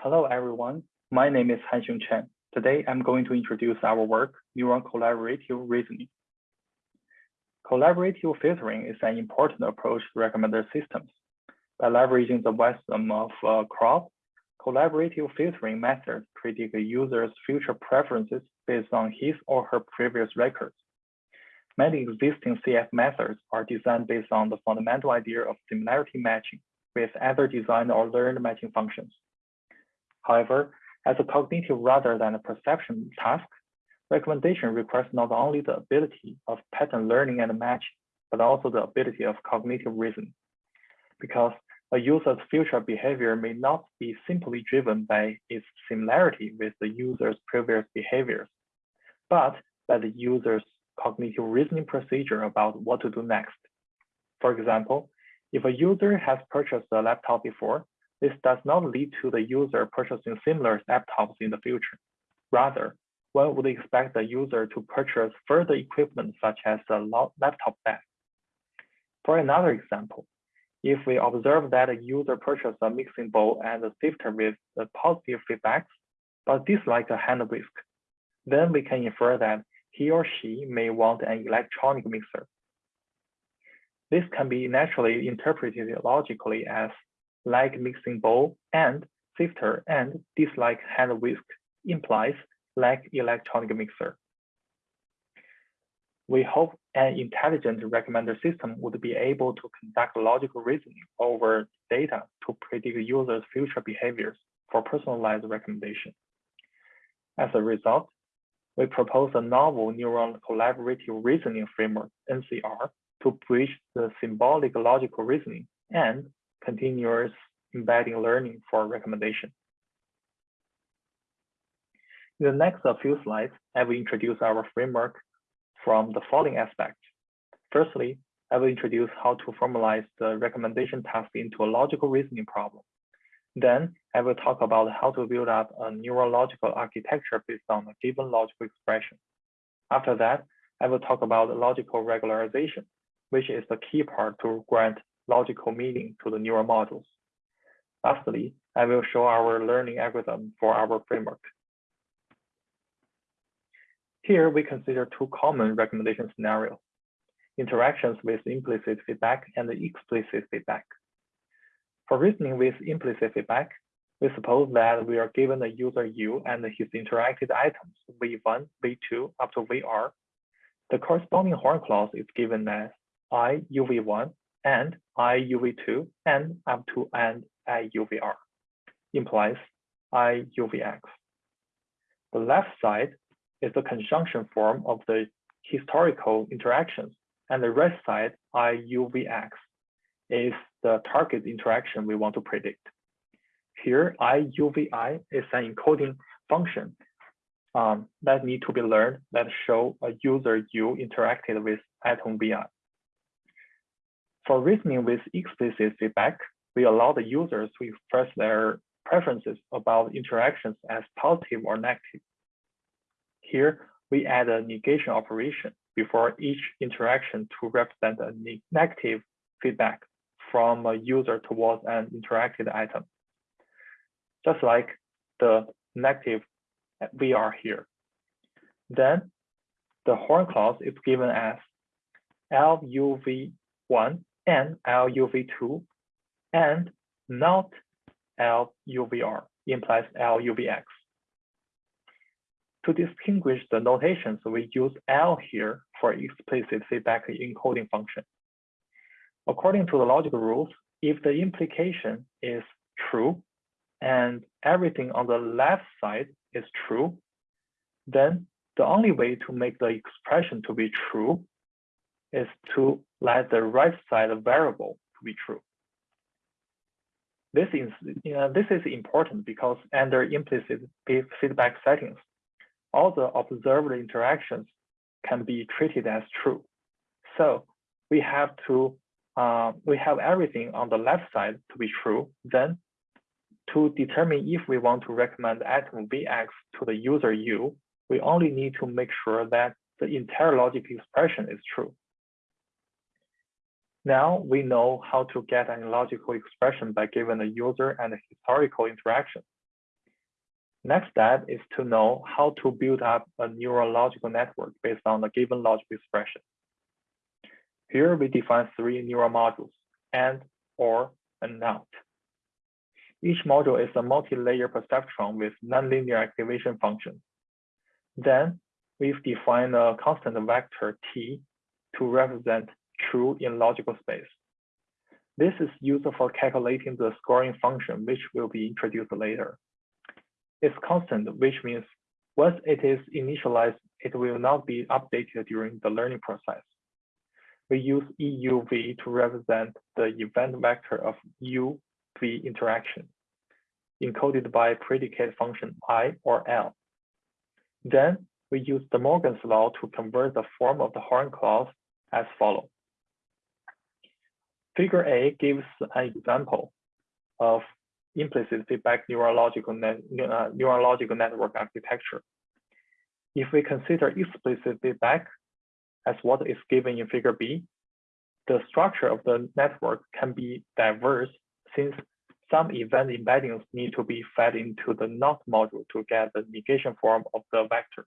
Hello, everyone. My name is Hanxiong Chen. Today, I'm going to introduce our work, Neural Collaborative Reasoning. Collaborative filtering is an important approach to recommender systems. By leveraging the wisdom of uh, crowd, collaborative filtering methods predict a user's future preferences based on his or her previous records. Many existing CF methods are designed based on the fundamental idea of similarity matching with either designed or learned matching functions. However, as a cognitive rather than a perception task, recommendation requires not only the ability of pattern learning and matching, but also the ability of cognitive reasoning. Because a user's future behavior may not be simply driven by its similarity with the user's previous behaviors, but by the user's cognitive reasoning procedure about what to do next. For example, if a user has purchased a laptop before, this does not lead to the user purchasing similar laptops in the future. Rather, one would expect the user to purchase further equipment such as a laptop bag. For another example, if we observe that a user purchased a mixing bowl and a sifter with positive feedbacks, but dislike a hand whisk, then we can infer that he or she may want an electronic mixer. This can be naturally interpreted logically as like mixing bowl and sifter and dislike hand whisk implies like electronic mixer. We hope an intelligent recommender system would be able to conduct logical reasoning over data to predict users' future behaviors for personalized recommendation. As a result, we propose a novel neural collaborative reasoning framework, NCR, to bridge the symbolic logical reasoning and continuous embedding learning for recommendation. In the next few slides, I will introduce our framework from the following aspects. Firstly, I will introduce how to formalize the recommendation task into a logical reasoning problem. Then I will talk about how to build up a neurological architecture based on a given logical expression. After that, I will talk about logical regularization, which is the key part to grant logical meaning to the neural models. Lastly, I will show our learning algorithm for our framework. Here we consider two common recommendation scenarios, interactions with implicit feedback and explicit feedback. For reasoning with implicit feedback, we suppose that we are given a user U and his interacted items V1, V2 up to VR. The corresponding horn clause is given as I UV1 and I UV2 and up to and IUVR implies IUVX. The left side is the conjunction form of the historical interactions, and the right side IUVX, is the target interaction we want to predict. Here, IUVI is an encoding function um, that need to be learned that show a user U interacted with item VI. For reasoning with explicit feedback, we allow the users to express their preferences about interactions as positive or negative. Here, we add a negation operation before each interaction to represent a negative feedback from a user towards an interacted item, just like the negative eh, VR here. Then the horn clause is given as LUV1 and LUV2 and not LUVR implies LUVX. To distinguish the notations, we use L here for explicit feedback encoding function. According to the logical rules, if the implication is true and everything on the left side is true, then the only way to make the expression to be true is to let the right side variable to be true. This is, you know, this is important because under implicit feedback settings, all the observed interactions can be treated as true. So we have to, uh, we have everything on the left side to be true. Then to determine if we want to recommend item Vx to the user U, we only need to make sure that the entire logic expression is true. Now we know how to get an logical expression by given a user and historical interaction. Next step is to know how to build up a neurological network based on a given logical expression. Here we define three neural modules, AND, OR, and NOT. Each module is a multi-layer perceptron with nonlinear activation function. Then we've defined a constant vector T to represent true in logical space. This is useful for calculating the scoring function, which will be introduced later It's constant, which means once it is initialized, it will not be updated during the learning process. We use EUV to represent the event vector of UV interaction, encoded by predicate function I or L. Then we use De Morgan's law to convert the form of the horn clause as follows. Figure A gives an example of implicit feedback neurological, net, uh, neurological network architecture. If we consider explicit feedback as what is given in figure B, the structure of the network can be diverse since some event embeddings need to be fed into the NOT module to get the negation form of the vector.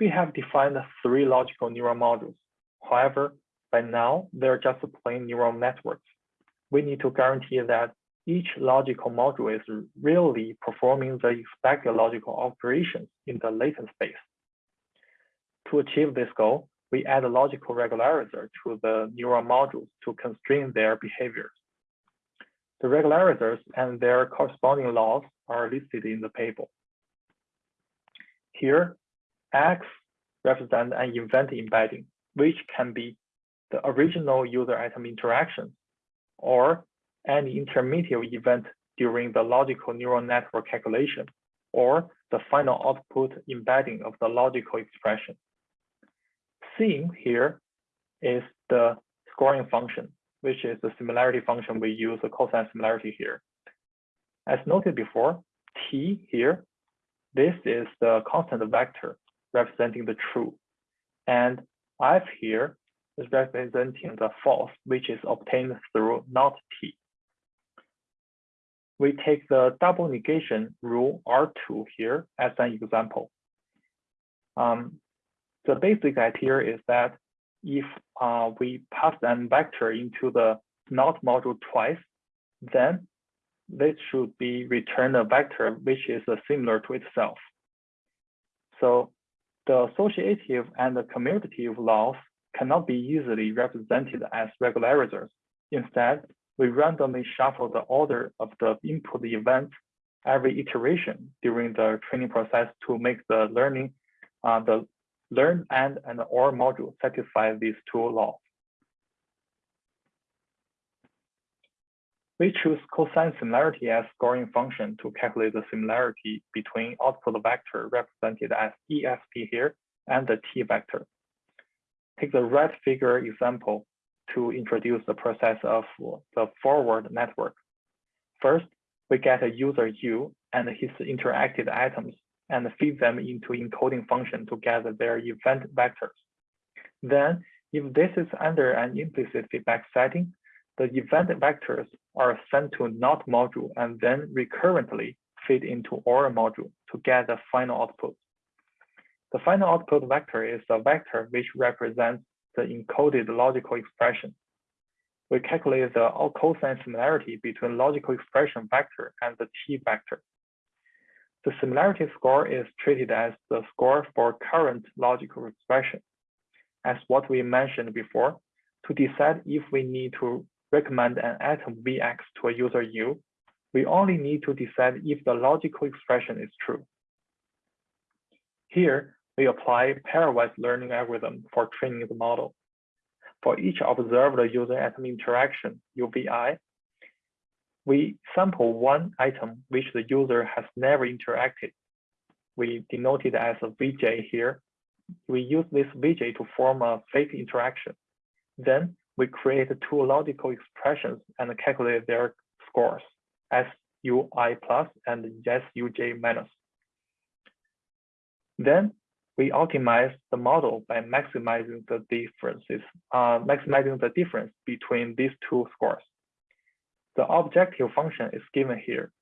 We have defined three logical neural modules. However, by now, they're just plain neural networks. We need to guarantee that each logical module is really performing the expected logical operations in the latent space. To achieve this goal, we add a logical regularizer to the neural modules to constrain their behaviors. The regularizers and their corresponding laws are listed in the table. Here, X represents an event embedding, which can be the original user item interaction, or any intermediate event during the logical neural network calculation, or the final output embedding of the logical expression. Seen here is the scoring function, which is the similarity function we use the cosine similarity here. As noted before, T here, this is the constant vector representing the true. And F here is representing the false, which is obtained through not T. We take the double negation rule R2 here as an example. Um, the basic idea is that if uh, we pass an vector into the not module twice, then this should be return a vector which is uh, similar to itself. So the associative and the commutative laws cannot be easily represented as regularizers. Instead, we randomly shuffle the order of the input events every iteration during the training process to make the learning, uh, the learn and and OR module satisfy these two laws. We choose cosine similarity as scoring function to calculate the similarity between output vector represented as ESP here and the T vector take the red figure example to introduce the process of the forward network. First, we get a user U and his interacted items and feed them into encoding function to gather their event vectors. Then, if this is under an implicit feedback setting, the event vectors are sent to NOT module and then recurrently feed into OR module to get the final output. The final output vector is a vector which represents the encoded logical expression. We calculate the cosine similarity between logical expression vector and the T vector. The similarity score is treated as the score for current logical expression. As what we mentioned before, to decide if we need to recommend an atom Vx to a user U, we only need to decide if the logical expression is true. Here, we apply pairwise learning algorithm for training the model. For each observed user atom interaction, UVI, we sample one item which the user has never interacted. We denote it as a VJ here. We use this VJ to form a fake interaction. Then we create two logical expressions and calculate their scores, SUI plus and SUJ minus. Then we optimize the model by maximizing the differences, uh, maximizing the difference between these two scores. The objective function is given here.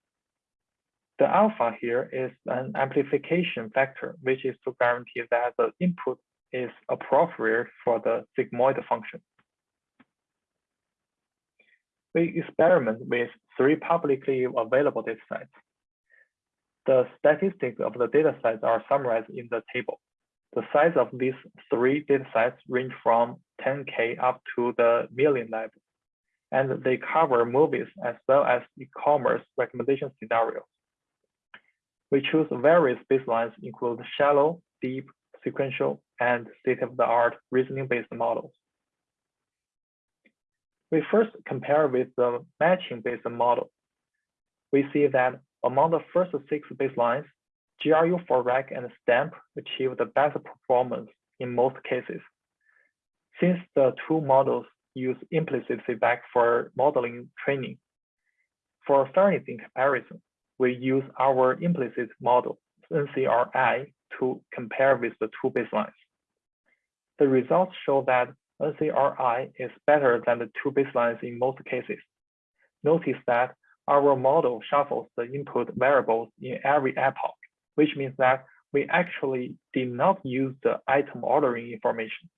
The alpha here is an amplification factor, which is to guarantee that the input is appropriate for the sigmoid function. We experiment with three publicly available datasets. The statistics of the datasets are summarized in the table. The size of these three datasets range from 10K up to the million level, and they cover movies as well as e-commerce recommendation scenarios. We choose various baselines include shallow, deep, sequential, and state-of-the-art reasoning-based models. We first compare with the matching-based model. We see that among the first six baselines, GRU4Rec and STAMP achieve the best performance in most cases. Since the two models use implicit feedback for modeling training, for fairness in comparison, we use our implicit model, NCRI, to compare with the two baselines. The results show that NCRI is better than the two baselines in most cases. Notice that our model shuffles the input variables in every epoch, which means that we actually did not use the item ordering information.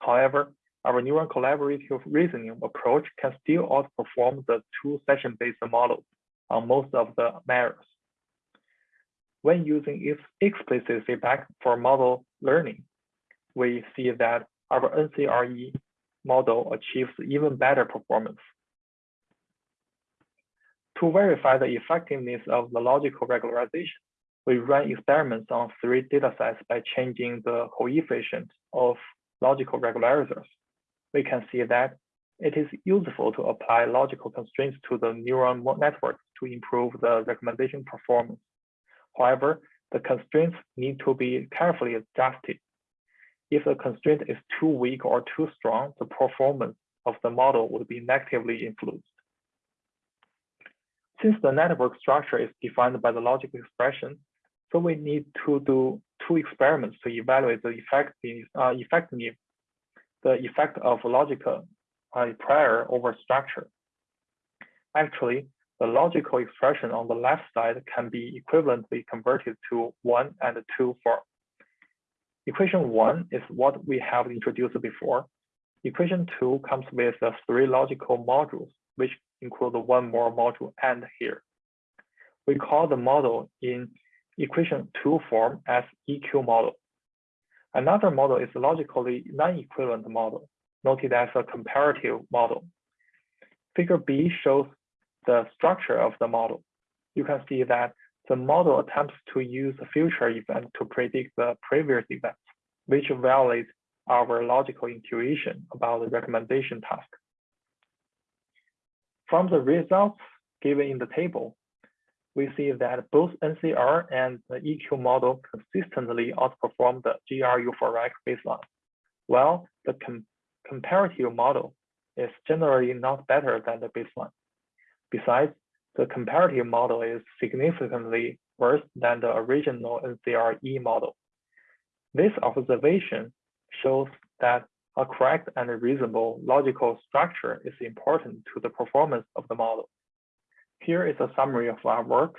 However, our neural collaborative reasoning approach can still outperform the two session-based models on most of the measures. When using explicit feedback for model learning, we see that our NCRE model achieves even better performance. To verify the effectiveness of the logical regularization, we run experiments on three datasets by changing the coefficient of logical regularizers. We can see that it is useful to apply logical constraints to the neural network to improve the recommendation performance. However, the constraints need to be carefully adjusted. If the constraint is too weak or too strong, the performance of the model would be negatively influenced. Since the network structure is defined by the logical expression, so we need to do two experiments to evaluate the effective, uh, the effect of logical uh, prior over structure. Actually, the logical expression on the left side can be equivalently converted to one and two form. Equation one is what we have introduced before. Equation two comes with the three logical modules, which include one more module and here. We call the model in equation two form as EQ model. Another model is logically non-equivalent model, noted as a comparative model. Figure B shows the structure of the model. You can see that the model attempts to use a future event to predict the previous event, which violates our logical intuition about the recommendation task. From the results given in the table, we see that both NCR and the EQ model consistently outperform the GRU4Rec baseline, while the com comparative model is generally not better than the baseline. Besides, the comparative model is significantly worse than the original NCRE model. This observation shows that a correct and reasonable logical structure is important to the performance of the model. Here is a summary of our work.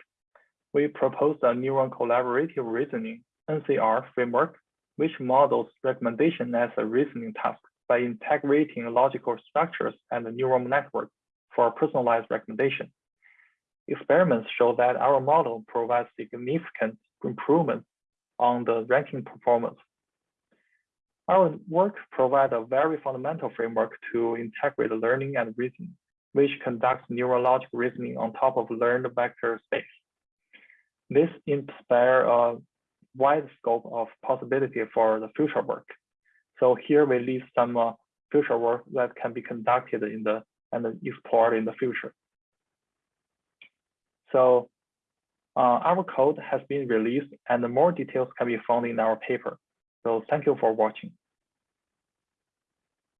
We proposed a neural collaborative reasoning NCR framework, which models recommendation as a reasoning task by integrating logical structures and neural network for personalized recommendation. Experiments show that our model provides significant improvements on the ranking performance. Our work provides a very fundamental framework to integrate learning and reasoning, which conducts neurological reasoning on top of learned vector space. This inspires a wide scope of possibility for the future work. So here we list some uh, future work that can be conducted in the and explored in the future. So uh, our code has been released and more details can be found in our paper. So thank you for watching.